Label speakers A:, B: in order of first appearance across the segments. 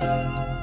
A: Música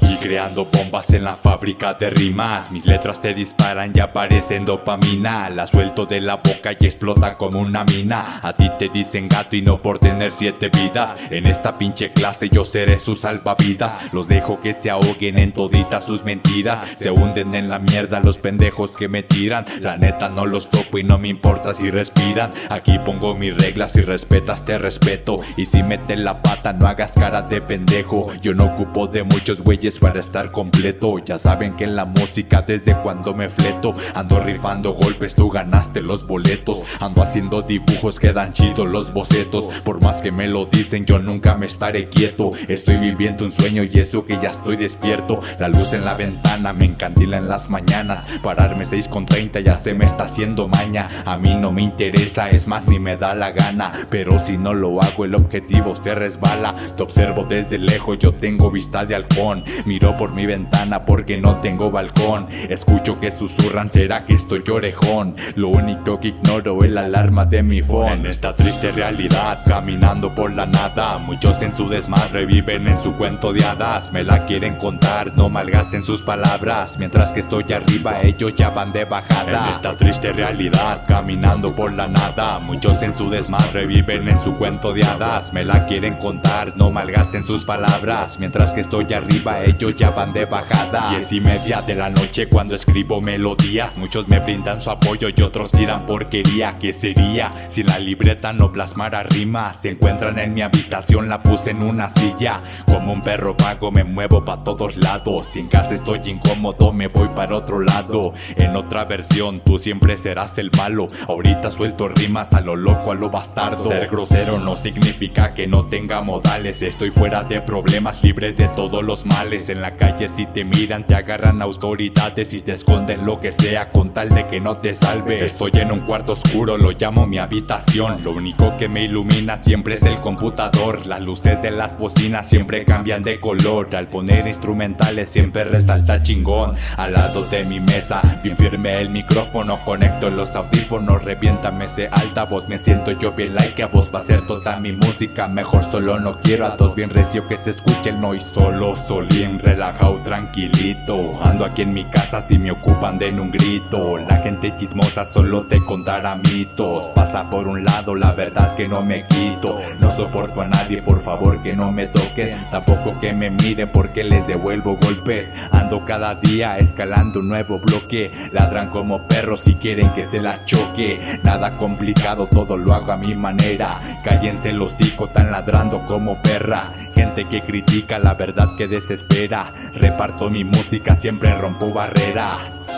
A: Creando bombas en la fábrica de rimas. Mis letras te disparan y aparecen dopamina. La suelto de la boca y explota como una mina. A ti te dicen gato y no por tener siete vidas. En esta pinche clase yo seré su salvavidas. Los dejo que se ahoguen en toditas sus mentiras. Se hunden en la mierda los pendejos que me tiran. La neta no los topo y no me importa si respiran. Aquí pongo mis reglas, si respetas te respeto. Y si metes la pata no hagas cara de pendejo. Yo no ocupo de muchos güeyes para estar completo. Ya saben que en la música desde cuando me fleto. Ando rifando golpes, tú ganaste los boletos. Ando haciendo dibujos, quedan chidos los bocetos. Por más que me lo dicen yo nunca me estaré quieto. Estoy viviendo un sueño y eso que ya estoy despierto. La luz en la ventana me encandila en las mañanas. Pararme 6 con 30 ya se me está haciendo maña. A mí no me interesa, es más ni me da la gana. Pero si no lo hago el objetivo se resbala. Te observo desde lejos, yo tengo vista de halcón Miro por mi ventana porque no tengo balcón. Escucho que susurran, será que estoy orejón Lo único que ignoro es la alarma de mi phone. En esta triste realidad, caminando por la nada Muchos en su desmadre viven en su cuento de hadas. Me la quieren contar, no malgasten sus palabras. Mientras que estoy arriba, ellos ya van de bajada. En esta triste realidad, caminando por la nada Muchos en su desmadre viven en su cuento de hadas. Me la quieren contar, no malgasten sus palabras. Mientras que estoy arriba, ellos ya van de bajada. Diez y media de la noche cuando escribo melodías. Muchos me brindan su apoyo y otros tiran porquería. ¿Qué sería si la libreta no plasmara rimas? Se encuentran en mi habitación, la puse en una silla. Como un perro vago me muevo pa' todos lados. Si en casa estoy incómodo me voy para otro lado. En otra versión tú siempre serás el malo. Ahorita suelto rimas a lo loco, a lo bastardo. Ser grosero no significa que no tenga modales. Estoy fuera de problemas, libre de todos los males En la calle. Si te miran te agarran autoridades Y te esconden lo que sea con tal de que no te salves Estoy en un cuarto oscuro, lo llamo mi habitación. Lo único que me ilumina siempre es el computador. Las luces de las bocinas siempre cambian de color. Al poner instrumentales siempre resalta chingón. Al lado de mi mesa, bien firme el micrófono. Conecto los audífonos, reviéntame ese altavoz. Me siento yo bien like a vos. Va a ser toda mi música Mejor solo no quiero a dos. Bien recio que se escuche el noise Solo, solín, relajado, tranquilito. Ando aquí en mi casa si me ocupan den un grito. La gente chismosa solo te contará mitos. Pasa por un lado la verdad que no me quito. No soporto a nadie por favor que no me toquen. Tampoco que me miren porque les devuelvo golpes. Ando cada día escalando un nuevo bloque. Ladran como perros si quieren que se la choque. Nada complicado todo lo hago a mi manera. Cállense los hocico tan ladrando como perras Gente que critica la verdad que desespera. Reparto mi música siempre rompo barreras